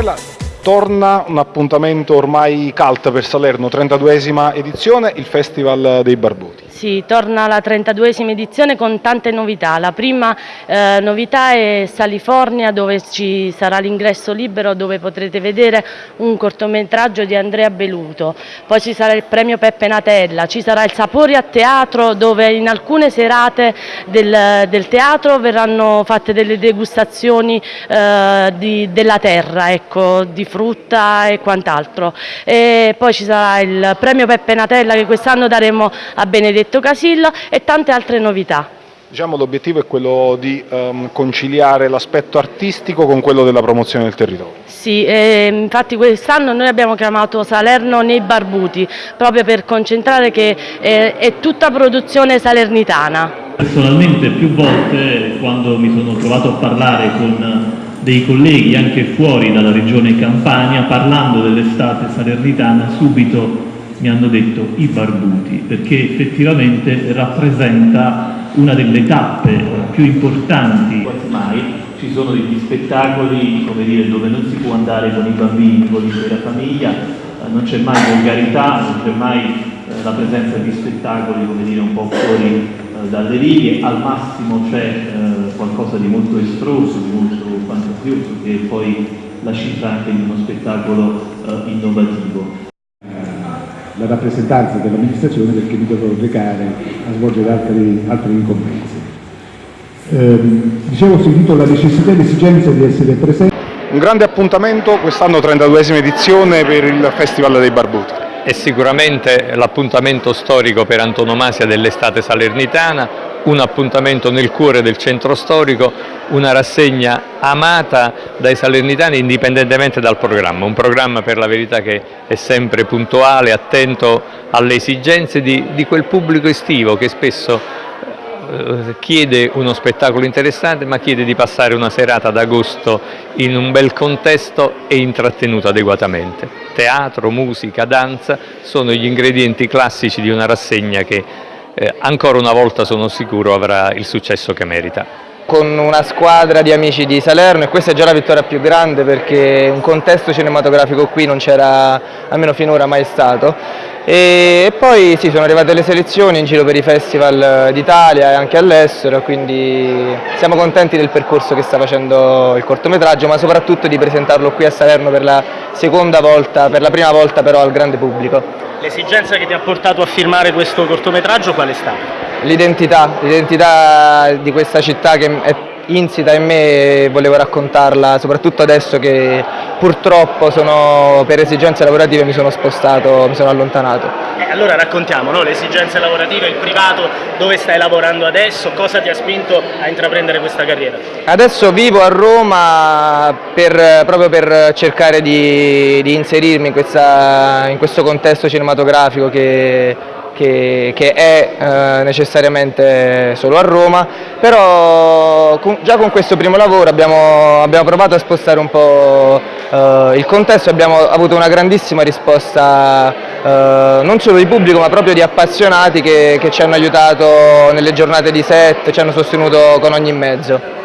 Bruselas. Torna un appuntamento ormai cult per Salerno, 32esima edizione, il Festival dei Barbuti. Sì, torna la 32esima edizione con tante novità. La prima eh, novità è Salifornia dove ci sarà l'ingresso libero dove potrete vedere un cortometraggio di Andrea Beluto. Poi ci sarà il premio Peppe Natella, ci sarà il Sapori a Teatro dove in alcune serate del, del teatro verranno fatte delle degustazioni eh, di, della terra, ecco, di frutta e quant'altro. Poi ci sarà il premio Peppe Natella che quest'anno daremo a Benedetto Casillo e tante altre novità. Diciamo l'obiettivo è quello di um, conciliare l'aspetto artistico con quello della promozione del territorio. Sì, eh, infatti quest'anno noi abbiamo chiamato Salerno nei Barbuti, proprio per concentrare che eh, è tutta produzione salernitana. Personalmente più volte quando mi sono trovato a parlare con dei colleghi anche fuori dalla regione Campania, parlando dell'estate salernitana, subito mi hanno detto i barbuti, perché effettivamente rappresenta una delle tappe più importanti. Quasi mai ci sono degli spettacoli dire, dove non si può andare con i bambini, con l'intera famiglia, eh, non c'è mai volgarità, non c'è mai eh, la presenza di spettacoli dire, un po' fuori eh, dalle righe, al massimo c'è qualcosa di molto estroso, di molto fantasioso, che è poi la cifra anche di uno spettacolo eh, innovativo la rappresentanza dell'amministrazione perché mi dovrò recare a svolgere altri, altri incombenzi. Eh, dicevo, ho sentito la necessità e l'esigenza di essere presente. Un grande appuntamento, quest'anno 32esima edizione per il Festival dei Barbuti. È sicuramente l'appuntamento storico per antonomasia dell'estate salernitana, un appuntamento nel cuore del centro storico, una rassegna amata dai salernitani indipendentemente dal programma, un programma per la verità che è sempre puntuale, attento alle esigenze di, di quel pubblico estivo che spesso eh, chiede uno spettacolo interessante ma chiede di passare una serata d'agosto in un bel contesto e intrattenuto adeguatamente. Teatro, musica, danza sono gli ingredienti classici di una rassegna che eh, ancora una volta sono sicuro avrà il successo che merita con una squadra di amici di Salerno e questa è già la vittoria più grande perché un contesto cinematografico qui non c'era almeno finora mai stato e, poi sì, sono arrivate le selezioni in giro per i festival d'Italia e anche all'estero quindi siamo contenti del percorso che sta facendo il cortometraggio ma soprattutto di presentarlo qui a Salerno per la seconda volta, per la prima volta però al grande pubblico. L'esigenza che ti ha portato a firmare questo cortometraggio qual è stata? L'identità, l'identità di questa città che è insita in me e volevo raccontarla, soprattutto adesso che purtroppo sono, per esigenze lavorative mi sono spostato, mi sono allontanato. Eh, allora raccontiamo no? le esigenze lavorative, il privato, dove stai lavorando adesso, cosa ti ha spinto a intraprendere questa carriera? Adesso vivo a Roma per, proprio per cercare di, di inserirmi in, questa, in questo contesto cinematografico che che, che è eh, necessariamente solo a Roma, però con, già con questo primo lavoro abbiamo, abbiamo provato a spostare un po' eh, il contesto abbiamo avuto una grandissima risposta eh, non solo di pubblico ma proprio di appassionati che, che ci hanno aiutato nelle giornate di set, ci hanno sostenuto con ogni mezzo.